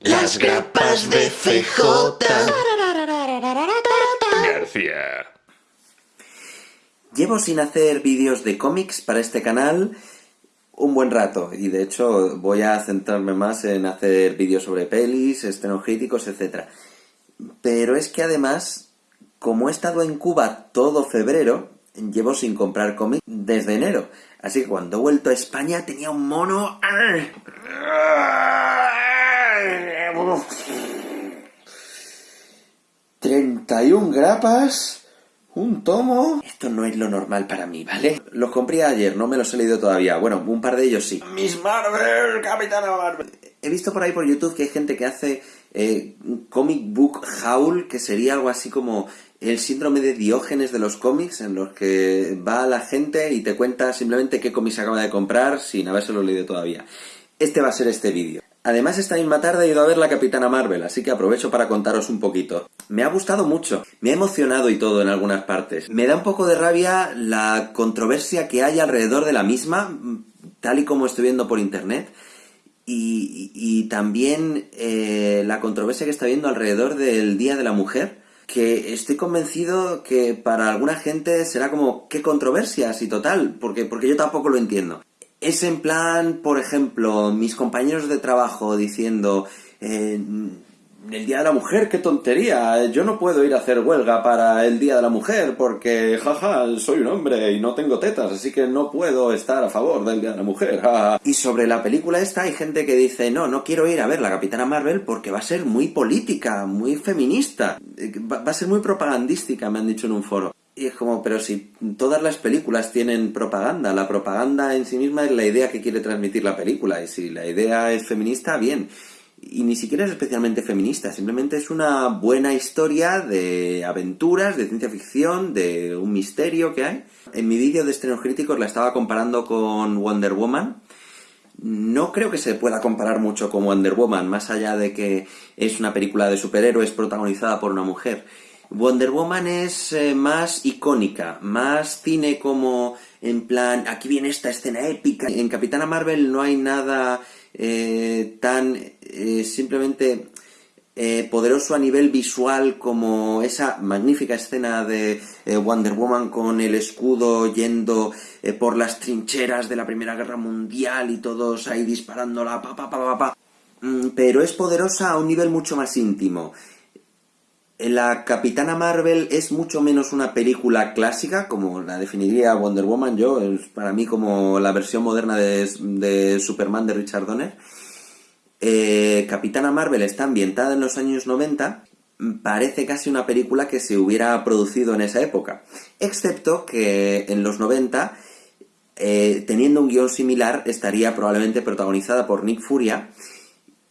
Las grapas de CJ. García. Llevo sin hacer vídeos de cómics para este canal un buen rato y de hecho voy a centrarme más en hacer vídeos sobre pelis, estrenos críticos, etc. Pero es que además, como he estado en Cuba todo febrero, llevo sin comprar cómics desde enero. Así que cuando he vuelto a España tenía un mono... 31 grapas, un tomo... Esto no es lo normal para mí, ¿vale? Los compré ayer, no me los he leído todavía. Bueno, un par de ellos sí. Miss Marvel, Capitana Marvel. He visto por ahí por YouTube que hay gente que hace eh, comic book haul, que sería algo así como el síndrome de Diógenes de los cómics, en los que va la gente y te cuenta simplemente qué cómics acaba de comprar sin habérselo leído todavía. Este va a ser este vídeo. Además, esta misma tarde he ido a ver la Capitana Marvel, así que aprovecho para contaros un poquito. Me ha gustado mucho, me ha emocionado y todo en algunas partes. Me da un poco de rabia la controversia que hay alrededor de la misma, tal y como estoy viendo por internet, y, también eh, la controversia que está viendo alrededor del Día de la Mujer, que estoy convencido que para alguna gente será como, ¿qué controversias? Y total, porque, porque yo tampoco lo entiendo. Es en plan, por ejemplo, mis compañeros de trabajo diciendo, el Día de la Mujer, qué tontería, yo no puedo ir a hacer huelga para el Día de la Mujer porque, jaja, soy un hombre y no tengo tetas, así que no puedo estar a favor del Día de la Mujer. Y sobre la película esta hay gente que dice, no, no quiero ir a ver la Capitana Marvel porque va a ser muy política, muy feminista, va a ser muy propagandística, me han dicho en un foro. Y es como, pero si todas las películas tienen propaganda, la propaganda en sí misma es la idea que quiere transmitir la película, y si la idea es feminista, bien. Y ni siquiera es especialmente feminista, simplemente es una buena historia de aventuras, de ciencia ficción, de un misterio que hay. En mi vídeo de estrenos críticos la estaba comparando con Wonder Woman. No creo que se pueda comparar mucho con Wonder Woman, más allá de que es una película de superhéroes protagonizada por una mujer. Wonder Woman es eh, más icónica, más cine como en plan, aquí viene esta escena épica. En Capitana Marvel no hay nada eh, tan eh, simplemente poderoso a nivel visual como esa magnífica escena de Wonder Woman con el escudo yendo por las trincheras de la Primera Guerra Mundial y todos ahí disparándola, pa, pa, pa, pa, pa. Mm, pero es poderosa a un nivel mucho más íntimo. La Capitana Marvel es mucho menos una película clásica, como la definiría Wonder Woman yo, es para mí como la versión moderna de, Superman de Richard Donner. Eh, Capitana Marvel está ambientada en los años 90, parece casi una película que se hubiera producido en esa época, excepto que en los 90, eh, teniendo un guion similar, estaría probablemente protagonizada por Nick Furia,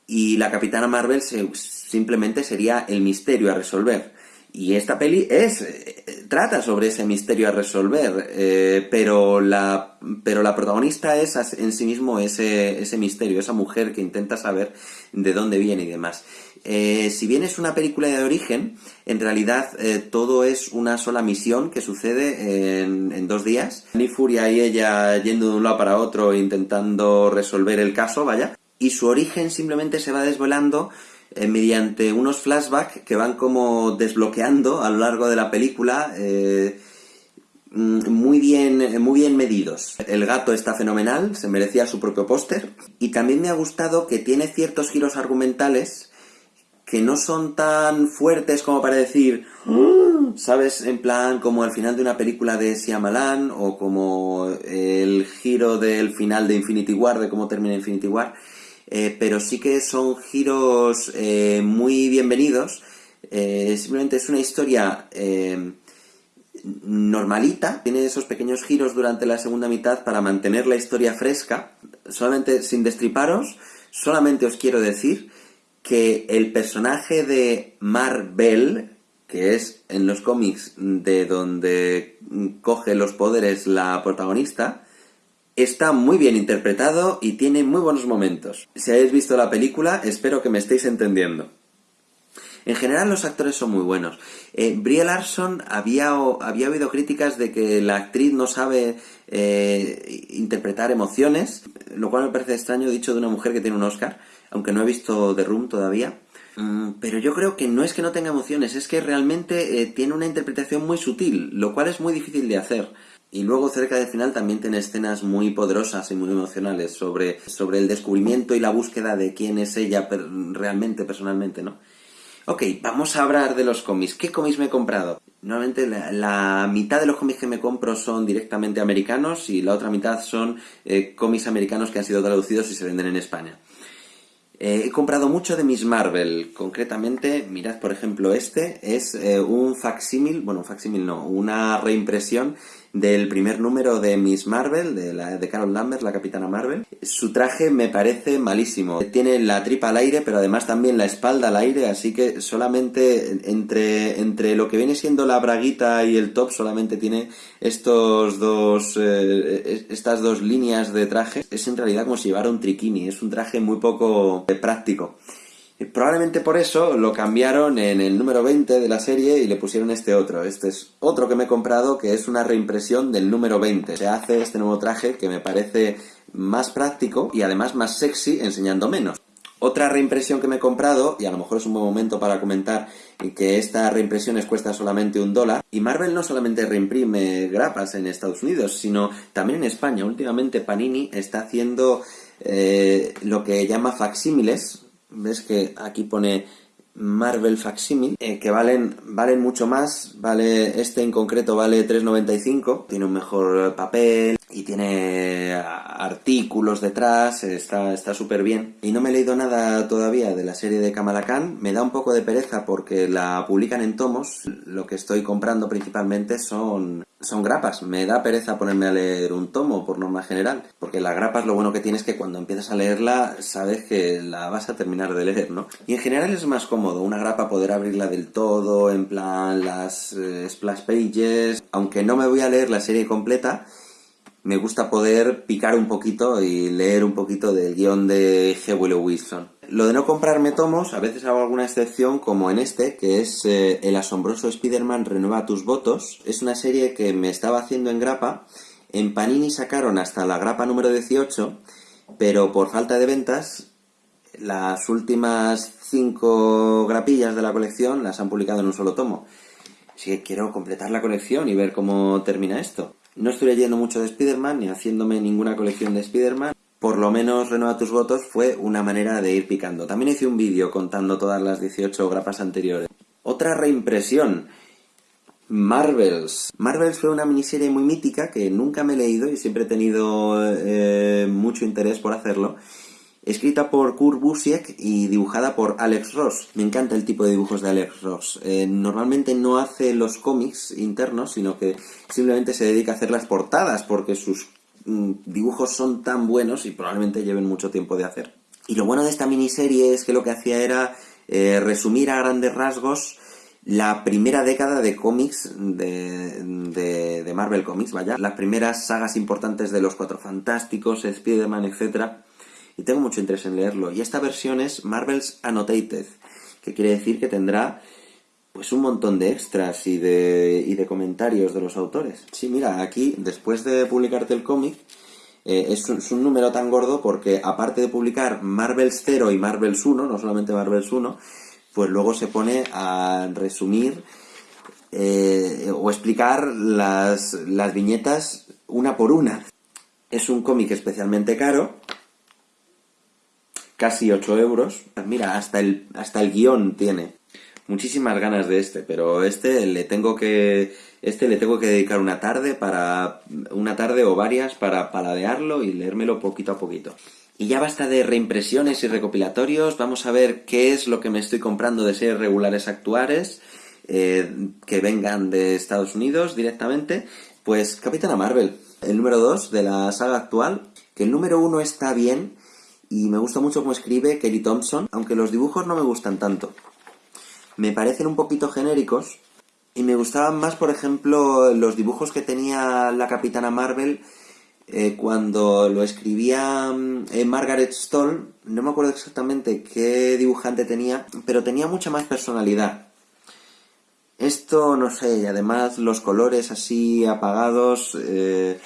y la Capitana Marvel se, simplemente sería el misterio a resolver. Y esta peli es eh, trata sobre ese misterio a resolver, eh, pero, la, pero la protagonista es en sí mismo ese, ese misterio, esa mujer que intenta saber de dónde viene y demás. Eh, si bien es una película de origen, en realidad todo es una sola misión que sucede en, en, dos días. Ni Furia y ella yendo de un lado para otro intentando resolver el caso, vaya. Y su origen simplemente se va desvelando eh, mediante unos flashbacks que van como desbloqueando a lo largo de la película, eh, mm, muy, bien, muy bien medidos. El gato está fenomenal, se merecía su propio póster. Y también me ha gustado que tiene ciertos giros argumentales que no son tan fuertes como para decir, ah", ¿sabes? En plan, como al final de una película de Siamalan o como el giro del final de Infinity War, de cómo termina Infinity War eh, pero sí que son giros eh, muy bienvenidos. Eh, simplemente es una historia normalita, tiene esos pequeños giros durante la segunda mitad para mantener la historia fresca. Solamente sin destriparos, solamente os quiero decir que el personaje de Marvel, que es en los cómics de donde coge los poderes la protagonista, Está muy bien interpretado y tiene muy buenos momentos. Si habéis visto la película, espero que me estéis entendiendo. En general los actores son muy buenos. Eh, Brie Larson había, había oído críticas de que la actriz no sabe eh, interpretar emociones, lo cual me parece extraño dicho de una mujer que tiene un Oscar. aunque no he visto The Room todavía. Mm, pero yo creo que no es que no tenga emociones, es que realmente eh, tiene una interpretación muy sutil, lo cual es muy difícil de hacer. Y luego cerca del final también tiene escenas muy poderosas y muy emocionales sobre, sobre el descubrimiento y la búsqueda de quién es ella realmente, personalmente, ¿no? Ok, vamos a hablar de los cómics. ¿Qué cómics me he comprado? Normalmente la, mitad de los cómics que me compro son directamente americanos y la otra mitad son eh, cómics americanos que han sido traducidos y se venden en España. Eh, he comprado mucho de Miss Marvel, concretamente, mirad por ejemplo este, es eh, un facsímil, bueno, un facsímil no, una reimpresión del primer número de Miss Marvel, de, la, de Carol Lambert, la Capitana Marvel. Su traje me parece malísimo. Tiene la tripa al aire, pero además también la espalda al aire, así que solamente entre, entre lo que viene siendo la braguita y el top, solamente tiene estos dos, eh, estas dos líneas de traje. Es en realidad como si llevara un triquini, es un traje muy poco eh, práctico. Probablemente por eso lo cambiaron en el número 20 de la serie y le pusieron este otro. Este es otro que me he comprado que es una reimpresión del número 20. Se hace este nuevo traje que me parece más práctico y además más sexy enseñando menos. Otra reimpresión que me he comprado, y a lo mejor es un buen momento para comentar que esta reimpresión les cuesta solamente un dólar, y Marvel no solamente reimprime grapas en Estados Unidos, sino también en España. Últimamente Panini está haciendo eh, lo que llama facsímiles, ves que aquí pone Marvel Facsimile, eh, que valen, valen mucho más, vale, este en concreto vale 3.95, tiene un mejor papel y tiene artículos detrás, está súper bien. Y no me he leído nada todavía de la serie de Kamala Khan, me da un poco de pereza porque la publican en tomos, lo que estoy comprando principalmente son son grapas. Me da pereza ponerme a leer un tomo, por norma general. Porque las grapas lo bueno que tienes es que cuando empiezas a leerla, sabes que la vas a terminar de leer, ¿no? Y en general es más cómodo una grapa poder abrirla del todo, en plan las eh, splash pages. Aunque no me voy a leer la serie completa, me gusta poder picar un poquito y leer un poquito del guion de G. Wilson. Lo de no comprarme tomos, a veces hago alguna excepción, como en este, que es eh, El asombroso Spider-Man renueva tus votos. Es una serie que me estaba haciendo en grapa. En Panini sacaron hasta la grapa número 18, pero por falta de ventas, las últimas cinco grapillas de la colección las han publicado en un solo tomo. Así que quiero completar la colección y ver cómo termina esto. No estoy leyendo mucho de Spider-Man ni haciéndome ninguna colección de Spider-Man. Por lo menos Renueva tus votos fue una manera de ir picando. También hice un vídeo contando todas las 18 grapas anteriores. Otra reimpresión. Marvels. Marvels fue una miniserie muy mítica que nunca me he leído y siempre he tenido eh, mucho interés por hacerlo escrita por Kurt Busiek y dibujada por Alex Ross. Me encanta el tipo de dibujos de Alex Ross. Eh, normalmente no hace los cómics internos, sino que simplemente se dedica a hacer las portadas porque sus mm, dibujos son tan buenos y probablemente lleven mucho tiempo de hacer. Y lo bueno de esta miniserie es que lo que hacía era eh, resumir a grandes rasgos la primera década de cómics de, de, de, Marvel Comics, vaya, las primeras sagas importantes de los Cuatro Fantásticos, Spider-Man, etc., y tengo mucho interés en leerlo. Y esta versión es Marvel's Annotated, que quiere decir que tendrá pues un montón de extras y de, y de comentarios de los autores. Sí, mira, aquí, después de publicarte el cómic, eh, es, un, número tan gordo porque aparte de publicar Marvel's 0 y Marvel's 1, no solamente Marvel's 1, pues luego se pone a resumir eh, o explicar las, las viñetas una por una. Es un cómic especialmente caro, casi 8 euros. Mira, hasta el, hasta el guion tiene. Muchísimas ganas de este, pero este le tengo que este le tengo que dedicar una tarde para una tarde o varias para paladearlo y leérmelo poquito a poquito. Y ya basta de reimpresiones y recopilatorios, vamos a ver qué es lo que me estoy comprando de series regulares actuales eh, que vengan de Estados Unidos directamente. Pues Capitana Marvel, el número 2 de la saga actual, que el número 1 está bien, y me gusta mucho cómo escribe Kelly Thompson, aunque los dibujos no me gustan tanto. Me parecen un poquito genéricos y me gustaban más, por ejemplo, los dibujos que tenía la Capitana Marvel eh, cuando lo escribía eh, Margaret Stoll. No me acuerdo exactamente qué dibujante tenía, pero tenía mucha más personalidad. Esto, no sé, y además los colores así apagados. Eh,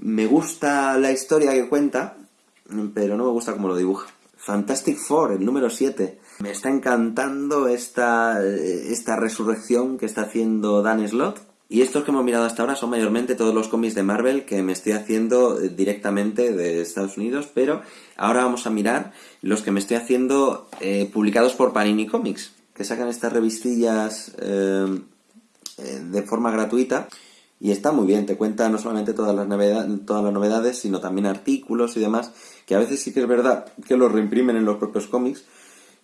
me gusta la historia que cuenta, pero no me gusta cómo lo dibuja. Fantastic Four, el número 7. Me está encantando esta, esta resurrección que está haciendo Dan Slott. Y estos que hemos mirado hasta ahora son mayormente todos los cómics de Marvel que me estoy haciendo directamente de Estados Unidos, pero ahora vamos a mirar los que me estoy haciendo eh, publicados por Panini Comics, que sacan estas revistillas eh, eh, de forma gratuita y está muy bien, te cuenta no solamente todas las, novedades, todas las novedades, sino también artículos y demás, que a veces sí que es verdad que los reimprimen en los propios cómics,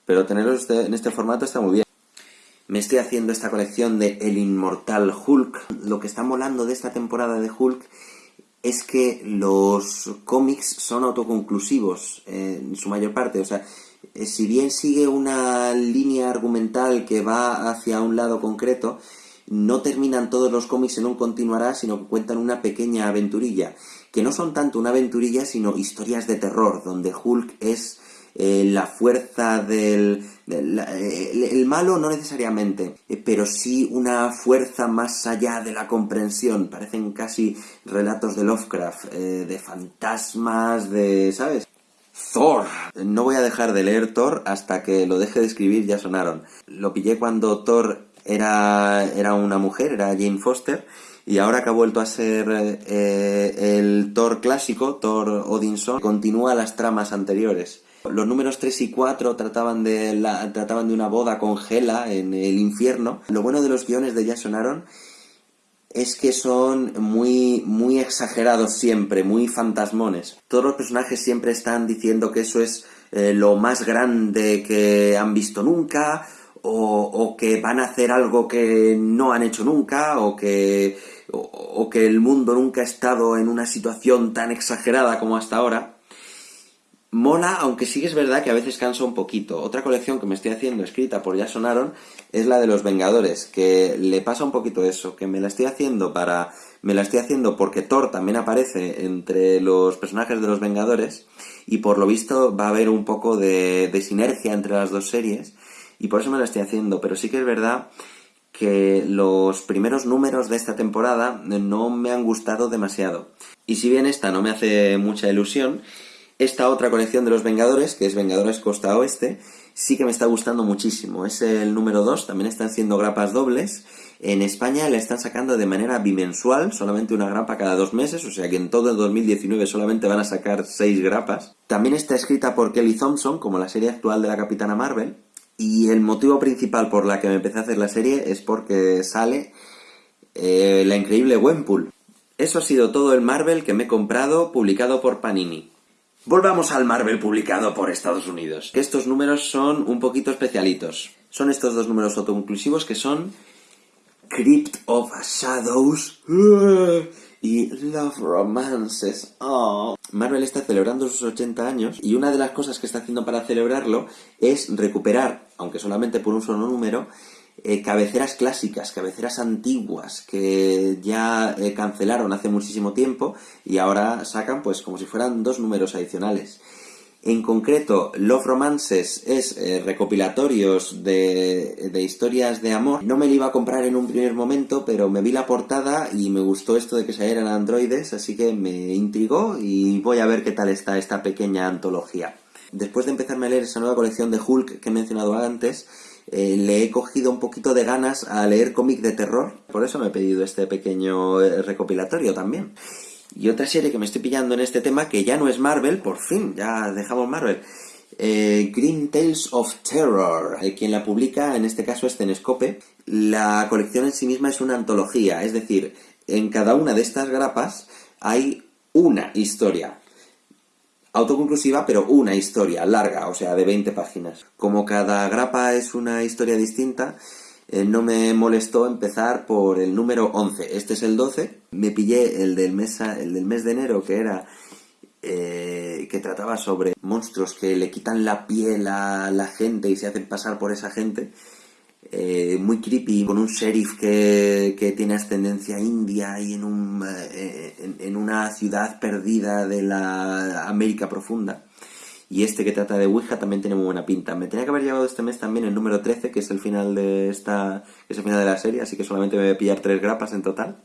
pero tenerlos este, en este formato está muy bien. Me estoy haciendo esta colección de El Inmortal Hulk. Lo que está molando de esta temporada de Hulk es que los cómics son autoconclusivos en su mayor parte. O sea, eh, si bien sigue una línea argumental que va hacia un lado concreto, no terminan todos los cómics en un continuará, sino que cuentan una pequeña aventurilla, que no son tanto una aventurilla, sino historias de terror, donde Hulk es eh, la fuerza del... Eh, el, malo no necesariamente, eh, pero sí una fuerza más allá de la comprensión. Parecen casi relatos de Lovecraft, de fantasmas, de... ¿sabes? Thor. No voy a dejar de leer Thor hasta que lo deje de escribir, ya sonaron. Lo pillé cuando Thor era, era una mujer, era Jane Foster, y ahora que ha vuelto a ser eh, el Thor clásico, Thor Odinson, continúa las tramas anteriores. Los números 3 y 4 trataban de, trataban de una boda con Hela en el infierno. Lo bueno de los guiones de Jason Aaron es que son muy, muy exagerados siempre, muy fantasmones. Todos los personajes siempre están diciendo que eso es eh, lo más grande que han visto nunca, o, que van a hacer algo que no han hecho nunca, o que, o, que el mundo nunca ha estado en una situación tan exagerada como hasta ahora. Mola, aunque sí que es verdad que a veces cansa un poquito. Otra colección que me estoy haciendo, escrita por Ya Sonaron, es la de los Vengadores, que le pasa un poquito eso, que me la estoy haciendo para... Me la estoy haciendo porque Thor también aparece entre los personajes de los Vengadores, y por lo visto va a haber un poco de, de sinergia entre las dos series, y por eso me la estoy haciendo, pero sí que es verdad que los primeros números de esta temporada no me han gustado demasiado. Y si bien esta no me hace mucha ilusión, esta otra colección de los Vengadores, que es Vengadores Costa Oeste, sí que me está gustando muchísimo. Es el número 2, también están siendo grapas dobles. En España la están sacando de manera bimensual, solamente una grapa cada dos meses, o sea que en todo el 2019 solamente van a sacar seis grapas. También está escrita por Kelly Thompson, como la serie actual de la Capitana Marvel, y el motivo principal por la que me empecé a hacer la serie es porque sale eh, la increíble Gwenpool. Eso ha sido todo el Marvel que me he comprado publicado por Panini. Volvamos al Marvel publicado por Estados Unidos. Estos números son un poquito especialitos. Son estos dos números autoconclusivos que son Crypt of Shadows y Love Romances. Oh. Marvel está celebrando sus 80 años y una de las cosas que está haciendo para celebrarlo es recuperar, aunque solamente por un solo número, eh, cabeceras clásicas, cabeceras antiguas que ya eh, cancelaron hace muchísimo tiempo y ahora sacan pues como si fueran dos números adicionales. En concreto, Love Romances es eh, recopilatorios de, de, historias de amor. No me lo iba a comprar en un primer momento, pero me vi la portada y me gustó esto de que salieran androides, así que me intrigó y voy a ver qué tal está esta pequeña antología. Después de empezarme a leer esa nueva colección de Hulk que he mencionado antes, eh, le he cogido un poquito de ganas a leer cómic de terror. Por eso me he pedido este pequeño eh, recopilatorio también. Y otra serie que me estoy pillando en este tema, que ya no es Marvel, por fin, ya dejamos Marvel. Eh, Green Tales of Terror, quien la publica en este caso es Cenescope. La colección en sí misma es una antología, es decir, en cada una de estas grapas hay una historia. Autoconclusiva, pero una historia larga, o sea, de 20 páginas. Como cada grapa es una historia distinta, eh, no me molestó empezar por el número 11. Este es el 12. Me pillé el del mes, el del mes de enero, que era... Eh, que trataba sobre monstruos que le quitan la piel a la gente y se hacen pasar por esa gente. Eh, muy creepy, con un sheriff que, que tiene ascendencia india y en, un, en una ciudad perdida de la América profunda. Y este que trata de Ouija también tiene muy buena pinta. Me tenía que haber llevado este mes también el número 13, que es el final de esta. es el final de la serie, así que solamente me voy a pillar tres grapas en total.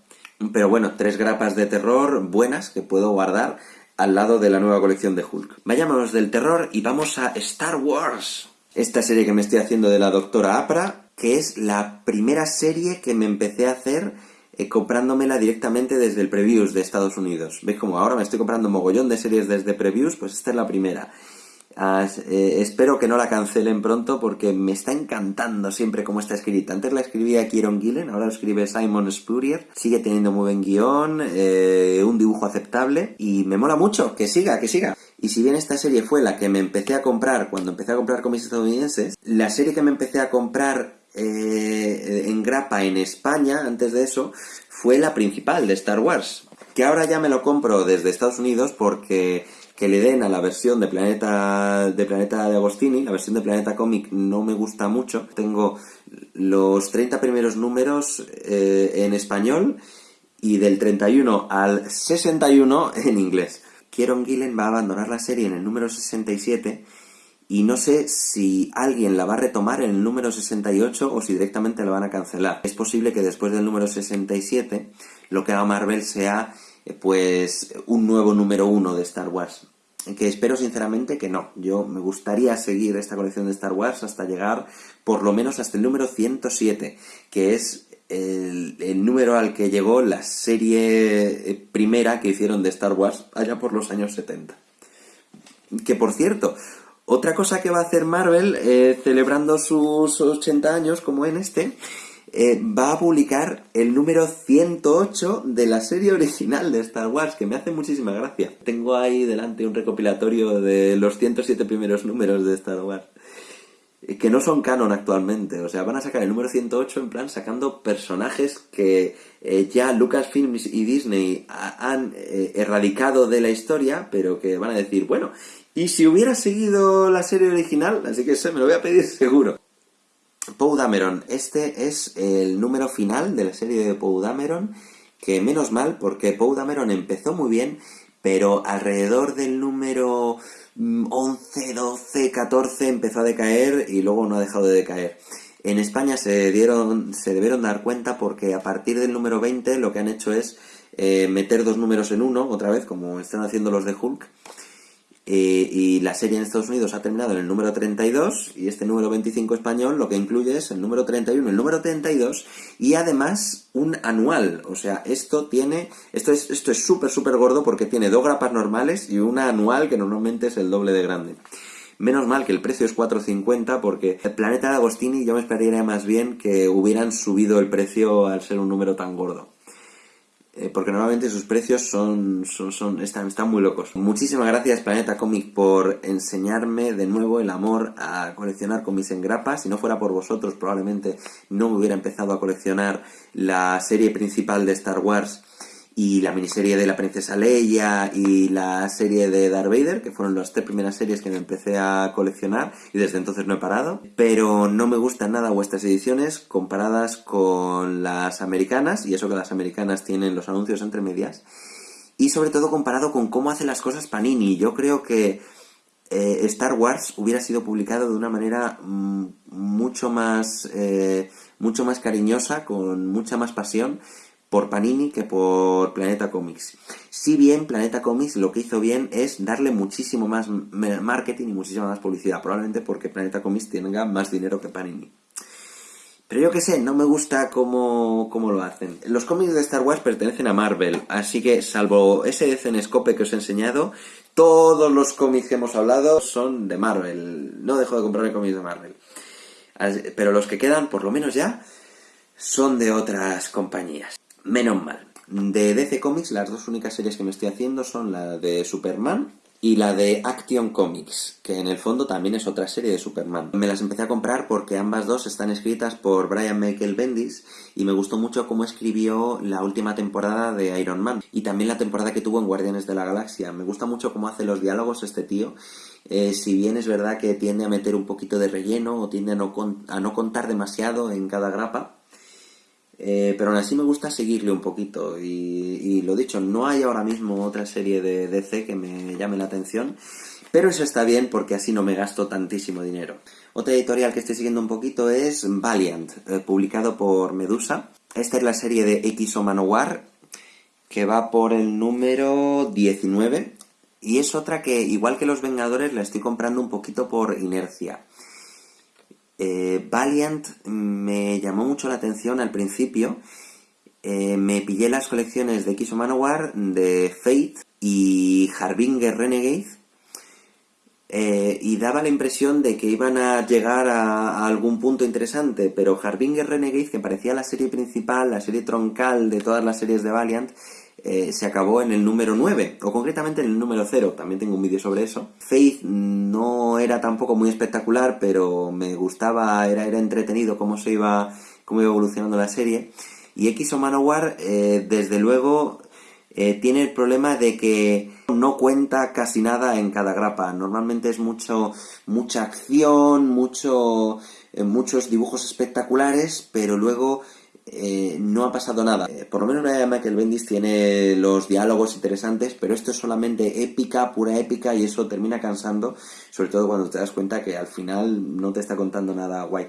Pero bueno, tres grapas de terror buenas que puedo guardar al lado de la nueva colección de Hulk. Vayámonos del terror y vamos a Star Wars. Esta serie que me estoy haciendo de la doctora Apra, que es la primera serie que me empecé a hacer eh, comprándomela directamente desde el previews de Estados Unidos. ¿Veis como ahora me estoy comprando mogollón de series desde previews? Pues esta es la primera. Eh, espero que no la cancelen pronto porque me está encantando siempre cómo está escrita. Antes la escribía Kieron Gillen, ahora lo escribe Simon Spurrier. Sigue teniendo muy buen guion, eh, un dibujo aceptable y me mola mucho. Que siga, que siga. Y si bien esta serie fue la que me empecé a comprar cuando empecé a comprar cómics estadounidenses, la serie que me empecé a comprar eh, en grapa en España, antes de eso, fue la principal de Star Wars. Que ahora ya me lo compro desde Estados Unidos porque que le den a la versión de Planeta de Planeta de Agostini, la versión de Planeta Comic no me gusta mucho. Tengo los 30 primeros números eh, en español y del 31 al 61 en inglés. Kieron Gillen va a abandonar la serie en el número 67 y no sé si alguien la va a retomar en el número 68 o si directamente la van a cancelar. Es posible que después del número 67 lo que haga Marvel sea eh, pues un nuevo número uno de Star Wars. Que espero sinceramente que no. Yo me gustaría seguir esta colección de Star Wars hasta llegar por lo menos hasta el número 107, que es el, número al que llegó la serie eh, primera que hicieron de Star Wars allá por los años 70. Que por cierto, otra cosa que va a hacer Marvel, eh, celebrando sus 80 años, como en este, eh, va a publicar el número 108 de la serie original de Star Wars, que me hace muchísima gracia. Tengo ahí delante un recopilatorio de los 107 primeros números de Star Wars, eh, que no son canon actualmente. O sea, van a sacar el número 108 en plan sacando personajes que ya Lucasfilms y Disney han erradicado de la historia, pero que van a decir, bueno, ¿y si hubiera seguido la serie original? Así que se me lo voy a pedir seguro. Poe Dameron. Este es el número final de la serie de Poe Dameron, que menos mal, porque Poe Dameron empezó muy bien, pero alrededor del número 11, 12, 14 empezó a decaer y luego no ha dejado de decaer. En España se, dieron, se debieron dar cuenta porque a partir del número 20 lo que han hecho es eh, meter dos números en uno, otra vez, como están haciendo los de Hulk, eh, y la serie en Estados Unidos ha terminado en el número 32 y este número 25 español lo que incluye es el número 31 y el número 32 y además un anual. O sea, esto tiene, esto es esto es súper súper gordo porque tiene dos grapas normales y una anual que normalmente es el doble de grande. Menos mal que el precio es 4.50 porque el Planeta de Agostini yo me esperaría más bien que hubieran subido el precio al ser un número tan gordo. Eh, porque normalmente sus precios son, son, están, están muy locos. Muchísimas gracias Planeta Comic por enseñarme de nuevo el amor a coleccionar cómics en grapa. Si no fuera por vosotros probablemente no me hubiera empezado a coleccionar la serie principal de Star Wars y la miniserie de la princesa Leia y la serie de Darth Vader, que fueron las tres primeras series que me empecé a coleccionar y desde entonces no he parado. Pero no me gustan nada vuestras ediciones comparadas con las americanas, y eso que las americanas tienen los anuncios entre medias, y sobre todo comparado con cómo hace las cosas Panini. Yo creo que eh, Star Wars hubiera sido publicado de una manera mm, mucho más, eh, mucho más cariñosa, con mucha más pasión, por Panini que por Planeta Comics. Si bien Planeta Comics lo que hizo bien es darle muchísimo más marketing y muchísima más publicidad, probablemente porque Planeta Comics tenga más dinero que Panini. Pero yo qué sé, no me gusta cómo, cómo, lo hacen. Los cómics de Star Wars pertenecen a Marvel, así que salvo ese Cenescope que os he enseñado, todos los cómics que hemos hablado son de Marvel. No dejo de comprarme cómics de Marvel. Pero los que quedan, por lo menos ya, son de otras compañías. Menos mal. De DC Comics, las dos únicas series que me estoy haciendo son la de Superman y la de Action Comics, que en el fondo también es otra serie de Superman. Me las empecé a comprar porque ambas dos están escritas por Brian Michael Bendis y me gustó mucho cómo escribió la última temporada de Iron Man y también la temporada que tuvo en Guardianes de la Galaxia. Me gusta mucho cómo hace los diálogos este tío. Eh, si bien es verdad que tiende a meter un poquito de relleno o tiende a no, a no contar demasiado en cada grapa, eh, pero aún así me gusta seguirle un poquito y, lo dicho, no hay ahora mismo otra serie de DC que me llame la atención, pero eso está bien porque así no me gasto tantísimo dinero. Otra editorial que estoy siguiendo un poquito es Valiant, eh, publicado por Medusa. Esta es la serie de X o Manowar, que va por el número 19 Y es otra que, igual que Los Vengadores, la estoy comprando un poquito por inercia. Eh, Valiant me llamó mucho la atención al principio. Eh, me pillé las colecciones de X Manowar, de Fate y Harbinger Renegade. Eh, y daba la impresión de que iban a llegar a, a, algún punto interesante, pero Harbinger Renegade, que parecía la serie principal, la serie troncal de todas las series de Valiant, eh, se acabó en el número 9, o concretamente en el número 0, también tengo un vídeo sobre eso. Faith no era tampoco muy espectacular, pero me gustaba, era, era entretenido cómo se iba, cómo iba evolucionando la serie. Y X o Manowar, eh, desde luego, eh, tiene el problema de que no cuenta casi nada en cada grapa. Normalmente es mucho, mucha acción, mucho, muchos dibujos espectaculares, pero luego eh, no ha pasado nada. Eh, por lo menos la de Michael Bendis tiene los diálogos interesantes, pero esto es solamente épica, pura épica, y eso termina cansando, sobre todo cuando te das cuenta que al final no te está contando nada guay.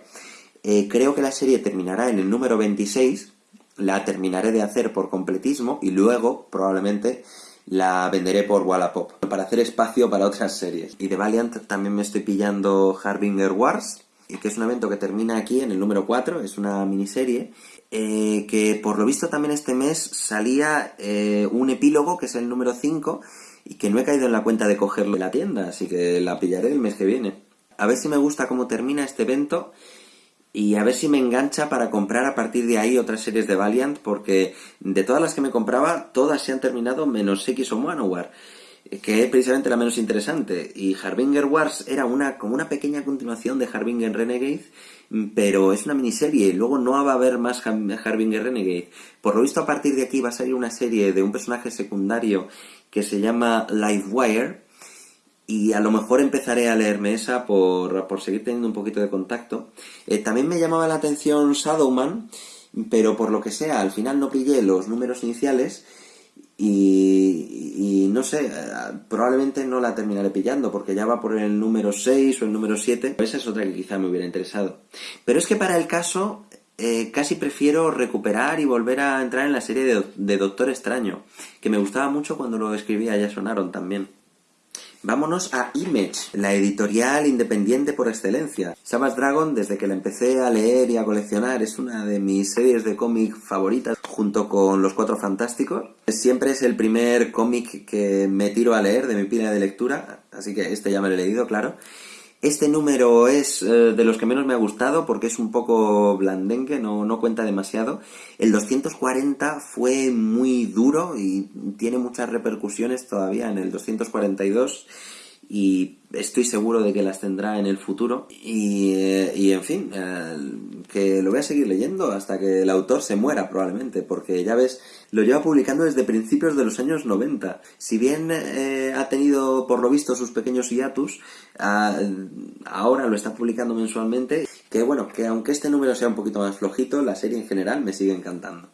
Eh, creo que la serie terminará en el número 26, la terminaré de hacer por completismo y luego probablemente la venderé por Wallapop para hacer espacio para otras series. Y de Valiant también me estoy pillando Harbinger Wars, que es un evento que termina aquí en el número 4, es una miniserie, eh, que por lo visto también este mes salía eh, un epílogo, que es el número 5, y que no he caído en la cuenta de cogerlo en la tienda, así que la pillaré el mes que viene. A ver si me gusta cómo termina este evento y a ver si me engancha para comprar a partir de ahí otras series de Valiant, porque de todas las que me compraba, todas se han terminado menos X o Manowar que es precisamente la menos interesante. Y Harbinger Wars era una, como una pequeña continuación de Harbinger Renegade, pero es una miniserie y luego no va a haber más Harbinger Renegade. Por lo visto, a partir de aquí va a salir una serie de un personaje secundario que se llama Livewire. Y a lo mejor empezaré a leerme esa por, por seguir teniendo un poquito de contacto. Eh, también me llamaba la atención Shadowman, pero por lo que sea, al final no pillé los números iniciales y, no sé, probablemente no la terminaré pillando porque ya va por el número 6 o el número 7. Esa es otra que quizá me hubiera interesado. Pero es que para el caso eh, casi prefiero recuperar y volver a entrar en la serie de, de, Doctor Extraño, que me gustaba mucho cuando lo escribía Jason Aaron también. Vámonos a Image, la editorial independiente por excelencia. Savage Dragon, desde que la empecé a leer y a coleccionar, es una de mis series de cómic favoritas, junto con Los Cuatro Fantásticos. Siempre es el primer cómic que me tiro a leer de mi pila de lectura, así que este ya me lo he leído, claro. Este número es eh, de los que menos me ha gustado porque es un poco blandengue, no, no cuenta demasiado. El 240 fue muy duro y tiene muchas repercusiones todavía en el 242 y estoy seguro de que las tendrá en el futuro. Y, eh, y en fin, eh, que lo voy a seguir leyendo hasta que el autor se muera probablemente, porque ya ves, lo lleva publicando desde principios de los años 90. Si bien eh, ha tenido, por lo visto, sus pequeños hiatus, ah, ahora lo está publicando mensualmente. Que bueno, que aunque este número sea un poquito más flojito, la serie en general me sigue encantando.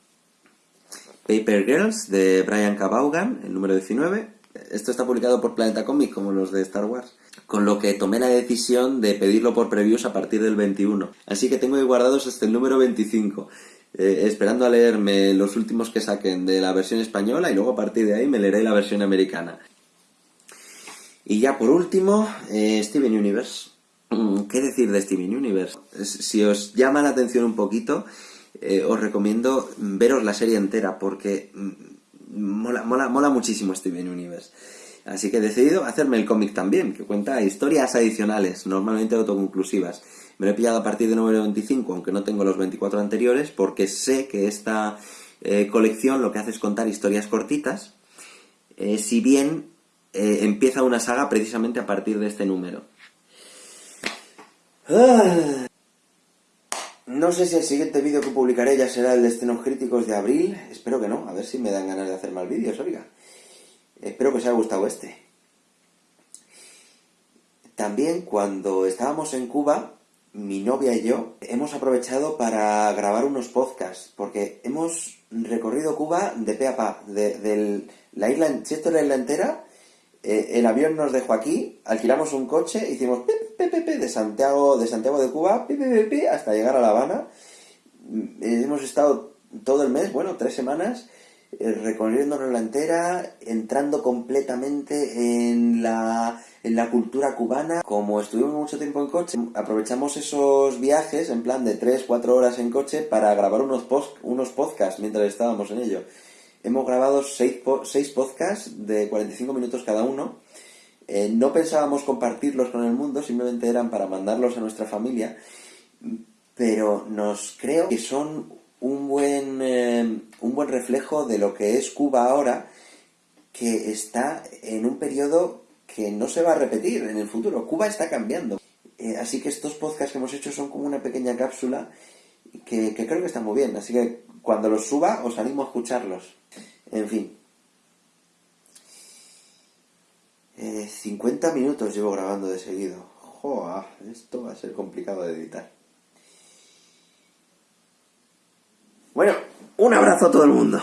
Paper Girls de Brian K. el número 19, esto está publicado por Planeta Comics, como los de Star Wars. Con lo que tomé la decisión de pedirlo por previews a partir del 21. Así que tengo ahí guardados hasta el número 25. Eh, esperando a leerme los últimos que saquen de la versión española y luego a partir de ahí me leeré la versión americana. Y ya por último, eh, Steven Universe. Mm, ¿Qué decir de Steven Universe? Si os llama la atención un poquito, eh, os recomiendo veros la serie entera porque mm, mola, mola, mola muchísimo Steven Universe. Así que he decidido hacerme el cómic también, que cuenta historias adicionales, normalmente autoconclusivas. Me lo he pillado a partir del número 25, aunque no tengo los 24 anteriores, porque sé que esta eh, colección lo que hace es contar historias cortitas, eh, si bien eh, empieza una saga precisamente a partir de este número. Ah. No sé si el siguiente vídeo que publicaré ya será el de estrenos críticos de abril. Espero que no, a ver si me dan ganas de hacer más vídeos, oiga. Espero que os haya gustado este. También cuando estábamos en Cuba, mi novia y yo hemos aprovechado para grabar unos podcasts, porque hemos recorrido Cuba de pe a pa, de, la isla, si esto es la isla entera, eh, el avión nos dejó aquí, alquilamos un coche, hicimos de Santiago, de Santiago de Cuba hasta llegar a La Habana. Mm, hemos estado todo el mes, bueno, tres semanas, eh, recorriéndonos la entera, entrando completamente en la, en la cultura cubana. Como estuvimos mucho tiempo en coche, aprovechamos esos viajes, en plan de 3-4 horas en coche, para grabar unos, unos podcasts mientras estábamos en ello. Hemos grabado 6 seis podcasts de 45 minutos cada uno. Eh, no pensábamos compartirlos con el mundo, simplemente eran para mandarlos a nuestra familia, pero nos creo que son un buen, eh, un buen reflejo de lo que es Cuba ahora, que está en un periodo que no se va a repetir en el futuro. Cuba está cambiando. Eh, así que estos podcasts que hemos hecho son como una pequeña cápsula que, creo que está muy bien. Así que cuando los suba os animo a escucharlos. En fin. 50 eh, minutos llevo grabando de seguido. Joa, esto va a ser complicado de editar. Bueno, un abrazo a todo el mundo.